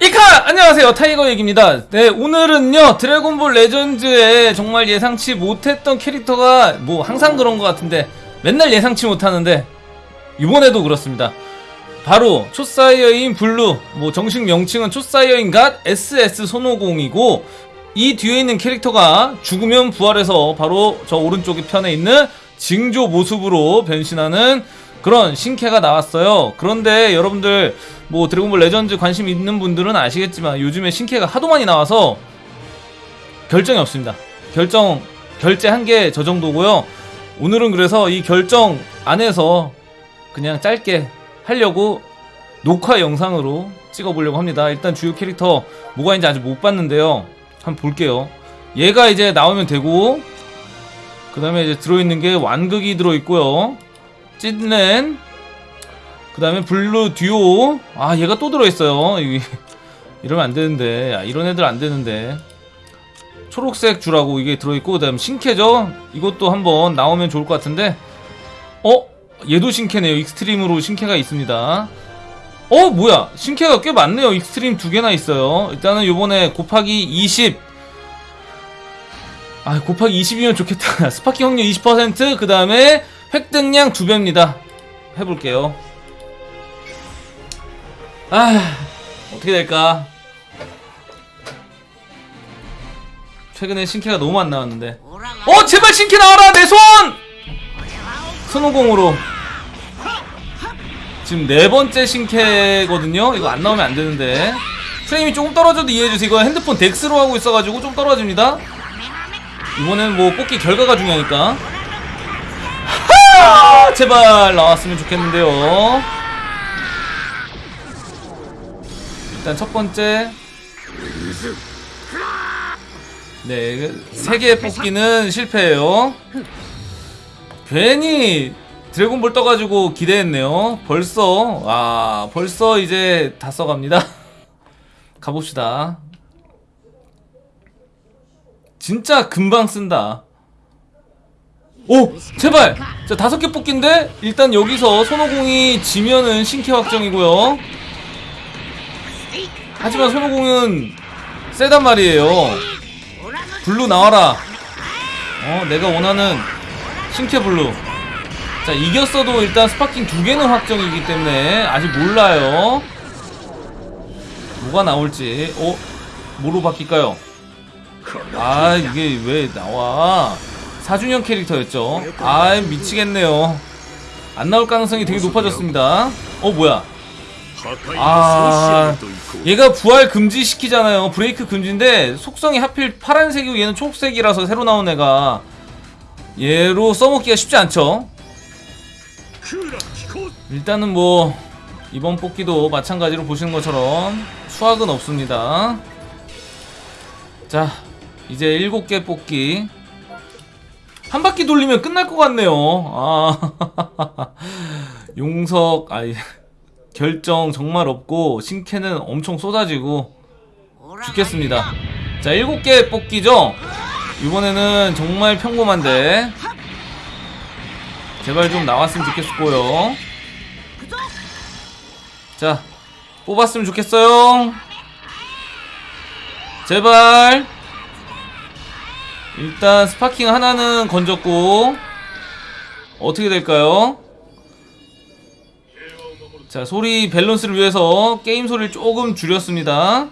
이카! 안녕하세요. 타이거 얘기입니다. 네 오늘은요 드래곤볼 레전드에 정말 예상치 못했던 캐릭터가 뭐 항상 그런 것 같은데 맨날 예상치 못하는데 이번에도 그렇습니다. 바로 초사이어인 blue 뭐 정식 명칭은 초사이어인 God SS 손오공이고 이 뒤에 있는 캐릭터가 죽으면 부활해서 바로 저 오른쪽 편에 있는 징조 모습으로 변신하는 그런 신캐가 나왔어요. 그런데 여러분들 뭐 드래곤볼 레전드 관심 있는 분들은 아시겠지만 요즘에 신캐가 하도 많이 나와서 결정이 없습니다. 결정 결제한 게 저 정도고요. 오늘은 그래서 이 결정 안에서 그냥 짧게 하려고 녹화 영상으로 찍어보려고 합니다. 일단 주요 캐릭터 뭐가 있는지 아직 못 봤는데요. 한번 볼게요. 얘가 이제 나오면 되고 그 다음에 이제 들어있는 게 완극이 들어있고요. 찐렌 그 다음에 blue 듀오. 아 얘가 또 들어있어요. 이- 이러면 안되는데. 아, 이런 애들 안되는데. 초록색 주라고 이게 들어있고 그 다음 신캐죠? 이것도 한번 나오면 좋을 것 같은데. 어? 얘도 신캐네요. extreme으로 신캐가 있습니다. 어 뭐야? 신캐가 꽤 많네요. extreme 두 개나 있어요. 일단은 요번에 곱하기 20 아, 곱하기 20이면 좋겠다. 스파키 확률 20%, 그 다음에 획득량 2배입니다. 해볼게요. 아, 어떻게 될까? 최근에 신캐가 너무 안 나왔는데. 어, 제발 신캐 나와라! 내 손! 손오공으로. 지금 네 번째 신캐거든요? 이거 안 나오면 안 되는데. 프레임이 조금 떨어져도 이해해주세요. 이거 핸드폰 덱스로 하고 있어가지고 좀 떨어집니다. 이번엔 뭐 뽑기 결과가 중요하니까. 하하! 제발 나왔으면 좋겠는데요. 일단 첫 번째 네, 세 개 뽑기는 실패예요. 괜히 드래곤볼 떠가지고 기대했네요. 벌써 아 벌써 이제 다 써갑니다. 가봅시다. 진짜 금방 쓴다. 오 제발 자 다섯 개 뽑기인데 일단 여기서 손오공이 지면은 신캐 확정이고요. 하지만 손오공은 세단 말이에요. blue 나와라. 어, 내가 원하는 신캐 blue. 자, 이겼어도 일단 sparking 두 개는 확정이기 때문에 아직 몰라요. 뭐가 나올지. 어, 뭐로 바뀔까요? 아, 이게 왜 나와? 4주년 캐릭터였죠. 아, 미치겠네요. 안 나올 가능성이 되게 높아졌습니다. 어, 뭐야? 아, 얘가 부활 금지 시키잖아요. 브레이크 금지인데 속성이 하필 파란색이고 얘는 초록색이라서 새로 나온 애가 얘로 써먹기가 쉽지 않죠. 일단은 뭐 이번 뽑기도 마찬가지로 보시는 것처럼 수학은 없습니다. 자, 이제 7개 뽑기. 한 바퀴 돌리면 끝날 것 같네요. 아, 용석, 아이. 결정 정말 없고 신캐는 엄청 쏟아지고 죽겠습니다. 자 7개 뽑기죠? 이번에는 정말 평범한데. 제발 좀 나왔으면 좋겠고요. 자 뽑았으면 좋겠어요. 제발. 일단 sparking 하나는 건졌고 어떻게 될까요? 자 소리 밸런스를 위해서 게임 소리를 조금 줄였습니다.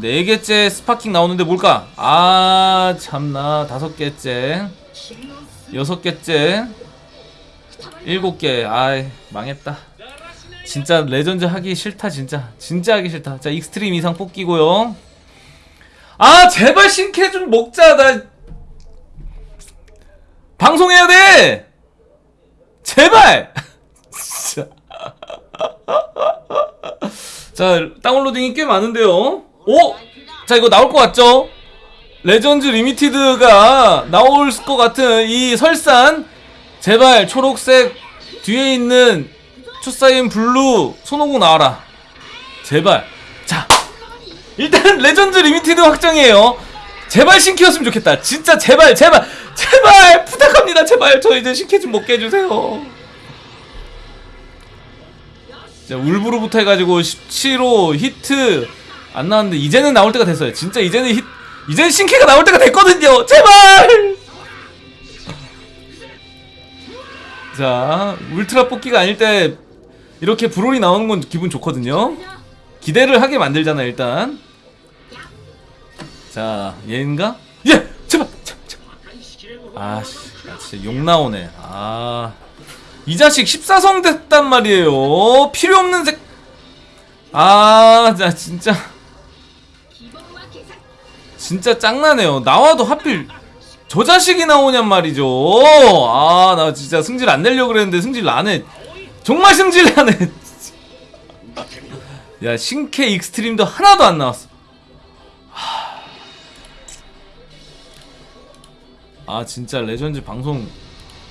네 개째 sparking 나오는데 뭘까? 아 참나. 다섯 개째. 여섯 개째. 일곱 개. 아이 망했다. 진짜 레전드 하기 싫다 진짜. 진짜 하기 싫다. 자 extreme 이상 뽑기고요. 아 제발 신캐 좀 먹자. 나 방송해야 돼 제발! 진짜. 자, downloading이 꽤 많은데요. 오! 자, 이거 나올 것 같죠? Legend Limited가 나올 것 같은 이 설산. 제발, 초록색 뒤에 있는 초사이어인 blue 손오공 나와라. 제발. 자, 일단 Legend Limited 확정이에요. 제발 신캐였으면 좋겠다. 진짜 제발, 제발, 제발 부탁합니다. 제발 저 이제 신캐 좀 먹게 해주세요. 자, 울브루부터 해가지고 17호 히트 안 나왔는데 이제는 나올 때가 됐어요. 진짜 이제는 히 이제는 신캐가 나올 때가 됐거든요. 제발. 자, 울트라 뽑기가 아닐 때 이렇게 브롤이 나오는 건 기분 좋거든요. 기대를 하게 만들잖아 일단. 자, 얘인가? 예, 제발. 제발, 제발. 아, 씨, 아, 진짜 욕 나오네. 아, 이 자식 14성 됐단 말이에요. 필요 없는 색. 아, 나 진짜. 진짜 짱나네요. 나와도 하필 저 자식이 나오냔 말이죠. 아, 나 진짜 승질 안 내려고 그랬는데 승질 나네. 정말 승질 나네. 야, 신캐 extreme도 하나도 안 나왔어. 아, 진짜 레전드 방송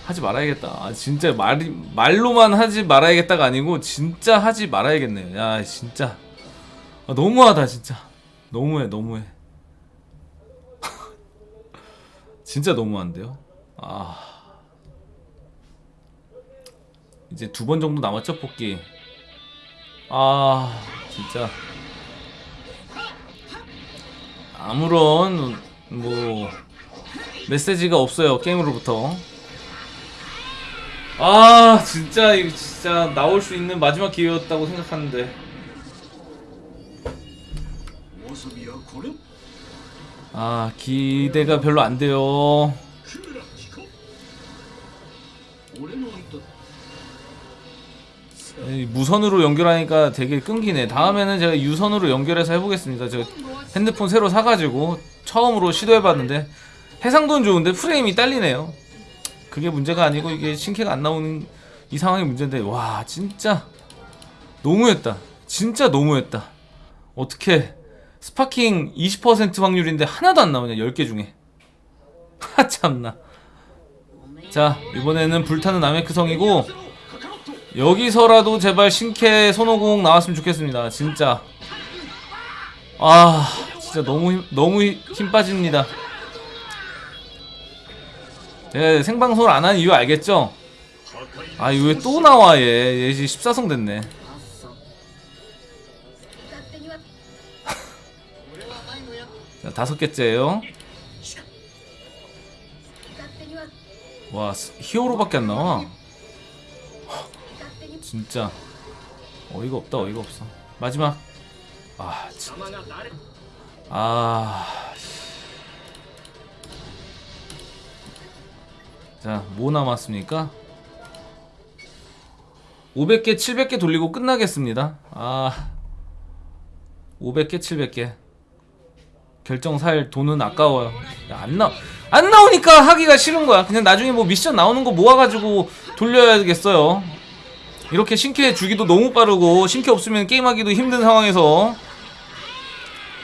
하지 말아야겠다. 아, 진짜 말 말로만 하지 말아야겠다가 아니고 진짜 하지 말아야겠네요. 야, 진짜. 아, 너무하다, 진짜. 너무해, 너무해. 진짜 너무한데요? 아. 이제 두 번 정도 남았죠, 뽑기. 아, 진짜. 아무런, 뭐, 메시지가 없어요 게임으로부터. 아 진짜 이거 진짜 나올 수 있는 마지막 기회였다고 생각하는데. 아 기대가 별로 안 돼요. 무선으로 연결하니까 되게 끊기네. 다음에는 제가 유선으로 연결해서 해보겠습니다. 제가 핸드폰 새로 사가지고 처음으로 시도해봤는데 해상도는 좋은데 프레임이 딸리네요. 그게 문제가 아니고 이게 신캐가 안 나오는 이 상황이 문제인데 와 진짜 너무했다. 진짜 너무했다. 어떻게 sparking 20% 확률인데 하나도 안 나오냐 10개 중에. 하 참나. 자 이번에는 불타는 나메크성이고 여기서라도 제발 신캐 손오공 나왔으면 좋겠습니다. 진짜. 아, 진짜 너무 힘, 너무 힘- 힘 빠집니다. 예, 생방송을 안 한 이유 알겠죠? 아, 이거 왜 또 나와, 얘. 얘 14성 됐네. 자, 다섯 개째예요 와, 히어로밖에 안 나와. 진짜. 어이가 없다, 어이가 없어. 마지막. 아, 진짜. 아. 자, 뭐 남았습니까? 500개, 700개 돌리고 끝나겠습니다. 아. 500개, 700개. 결정 살 돈은 아까워요. 야, 안 나, 안 나오니까 하기가 싫은 거야. 그냥 나중에 뭐 미션 나오는 거 모아가지고 돌려야겠어요. 이렇게 신캐 주기도 너무 빠르고, 신캐 없으면 게임하기도 힘든 상황에서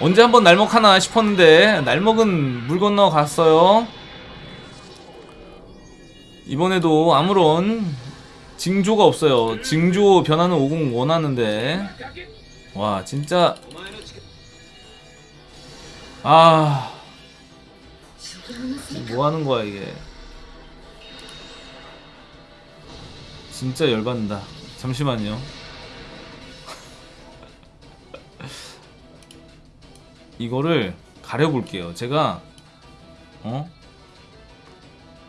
언제 한번 날먹하나 싶었는데 날먹은 물 건너 갔어요. 이번에도 아무런 징조가 없어요. 징조 변화는 오공 원하는데. 와 진짜. 아. 뭐하는 거야 이게. 진짜 열받는다. 잠시만요. 이거를 가려볼게요. 제가 어?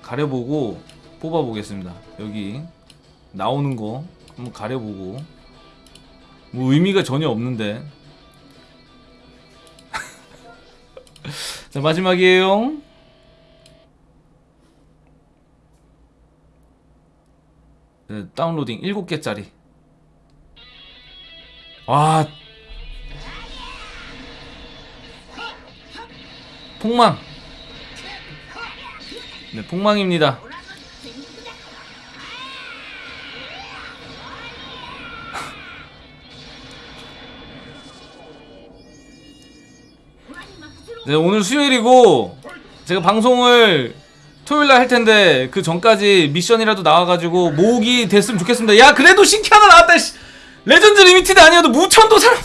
가려보고 뽑아보겠습니다. 여기 나오는 거 한번 가려보고 뭐 의미가 전혀 없는데 자 마지막이에요. 네, 다운로딩 7개짜리. 와. 폭망. 네, 폭망입니다. 네, 오늘 수요일이고 제가 방송을 토요일날 할텐데 그 전까지 미션이라도 나와가지고 모으기 됐으면 좋겠습니다. 야 그래도 신캐 하나 나왔다 씨. Legend Limited 아니어도 무천도사라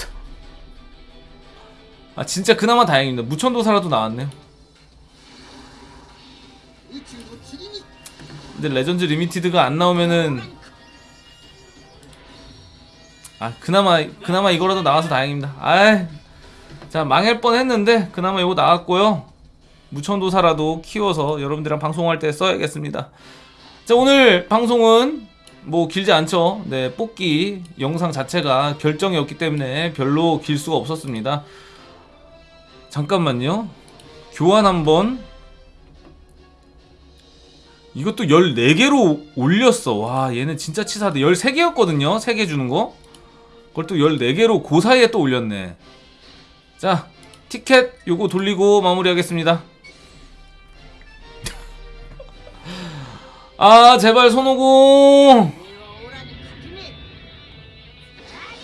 아 진짜 그나마 다행입니다. 무천도사라도 나왔네요. 근데 Legend Limited가 안 나오면은 아 그나마 그나마 이거라도 나와서 다행입니다. 아이. 자 망할 뻔했는데 그나마 이거 나왔고요. 무천도사라도 키워서 여러분들이랑 방송할 때 써야겠습니다. 자 오늘 방송은 뭐 길지 않죠. 네 뽑기 영상 자체가 결정이 없기 때문에 별로 길 수가 없었습니다. 잠깐만요. 교환 한번 이것도 14개로 올렸어. 와, 얘는 진짜 치사하다. 13개였거든요. 3개 주는 거. 그걸 또 14개로 그 사이에 또 올렸네. 자, 티켓 요거 돌리고 마무리하겠습니다. 아, 제발 손오공.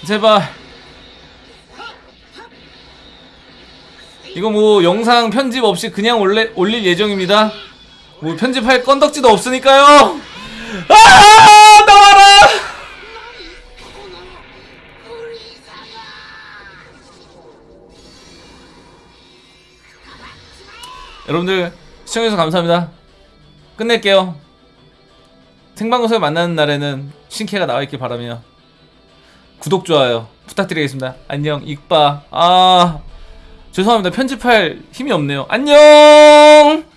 제발. 이거 뭐 영상 편집 없이 그냥 올래, 올릴 예정입니다. 뭐 편집할 건덕지도 없으니까요. 아 여러분들 시청해주셔서 감사합니다. 끝낼게요. 생방송에 만나는 날에는 신캐가 나와 있길 바라며 구독 좋아요 부탁드리겠습니다. 안녕 익바 아 죄송합니다 편집할 힘이 없네요. 안녕.